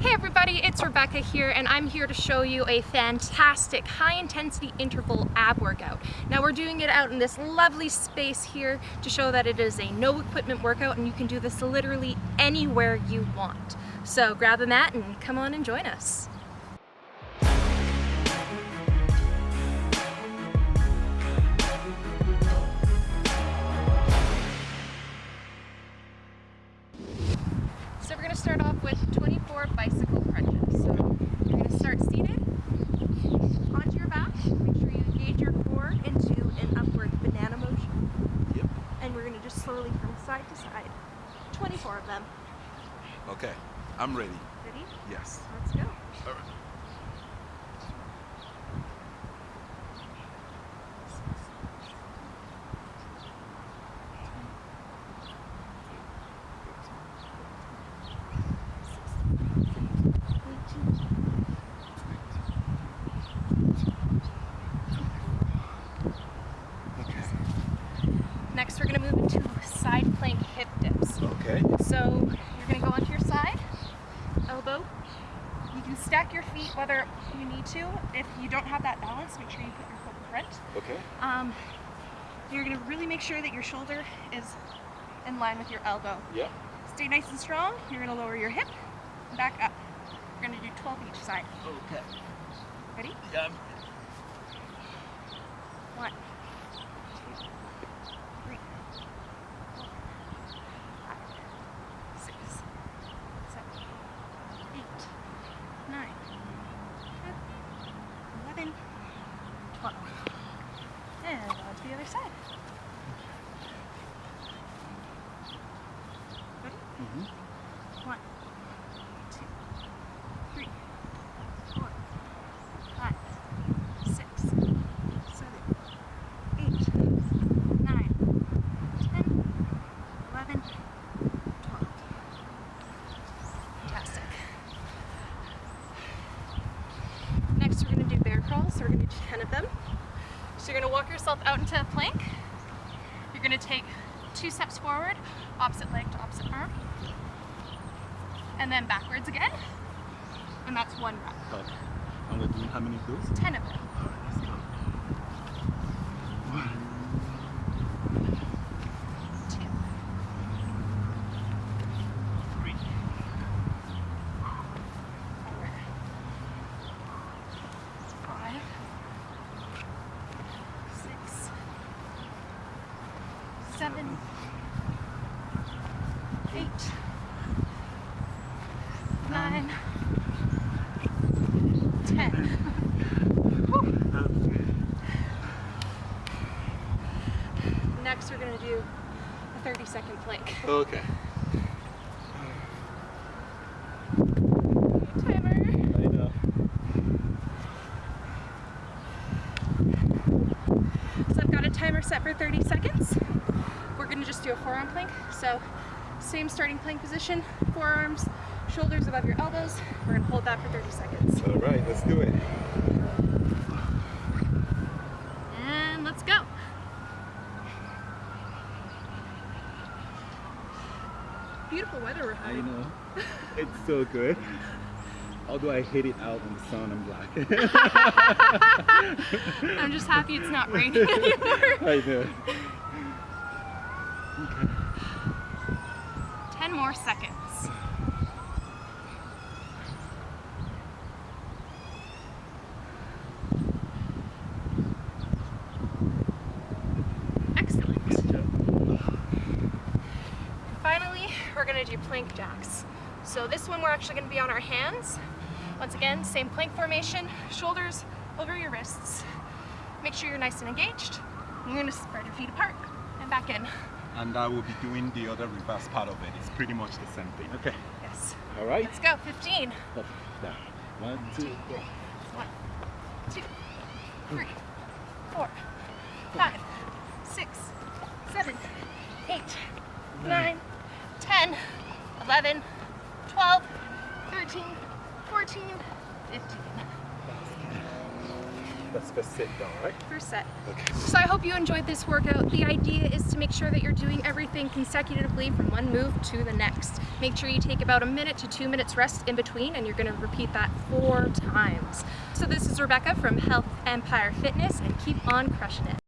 Hey everybody, it's Rebecca here and I'm here to show you a fantastic high intensity interval ab workout. Now we're doing it out in this lovely space here to show that it is a no equipment workout and you can do this literally anywhere you want. So grab a mat and come on and join us. Start off with 24 bicycle crunches. So you're going to start seated onto your back. Make sure you engage your core into an upward banana motion. Yep. And we're going to just slowly from side to side. 24 of them. Okay, I'm ready. Ready? Yes. Let's go. All right. Okay. Next we're going to move into side plank hip dips. Okay. So you're going to go onto your side, elbow. You can stack your feet whether you need to. If you don't have that balance, make sure you put your foot in front. Okay. Um, you're going to really make sure that your shoulder is in line with your elbow. Yeah. Stay nice and strong. You're going to lower your hip, back up. We're going to do 12 each side. Okay. Ready? Yeah. One, two, three, four, five, six, seven, eight, nine, ten, eleven, twelve. And on to the other side. Ready? Mm-hmm. One, two, three, four, five, six, seven, eight, nine, ten, eleven, twelve. Fantastic. Next, we're going to do bear crawls. So we're going to do 10 of them. So you're going to walk yourself out into a plank. You're going to take two steps forward, opposite leg to opposite arm, and then backwards again. And that's one rep. Okay. And we're doing how many of those? 10 of them. All right, let's go. One. Two, Three. four, five, six, seven, eight, nine, ten. Next, we're going to do a 30 second plank. Okay. Timer. I know. So I've got a timer set for 30 seconds. We're gonna just do a forearm plank. So same starting plank position, forearms, shoulders above your elbows. We're gonna hold that for 30 seconds. All right, let's do it. And let's go. Beautiful weather we're I having. know. It's so good. Although I hate it out in the sun, I'm black. I'm just happy it's not raining anymore. I know. 10 more seconds. Excellent. Finally, we're gonna do plank jacks. So this one we're actually gonna be on our hands. Once again, same plank formation, shoulders over your wrists. Make sure you're nice and engaged. You're gonna spread your feet apart and back in. And I will be doing the other reverse part of it. It's pretty much the same thing. Okay. Yes. All right. Let's go, 15. Up, down. One, two, go. One, two, three, four, five, six, seven, eight, hmm. nine, ten, eleven, twelve, thirteen, fourteen, fifteen. That's for sit down, right? First set. Okay. So I hope you enjoyed this workout. The idea is to make sure that you're doing everything consecutively from one move to the next. Make sure you take about a minute to two minutes rest in between and you're gonna repeat that four times. So this is Rebecca from Health Empire Fitness and keep on crushing it.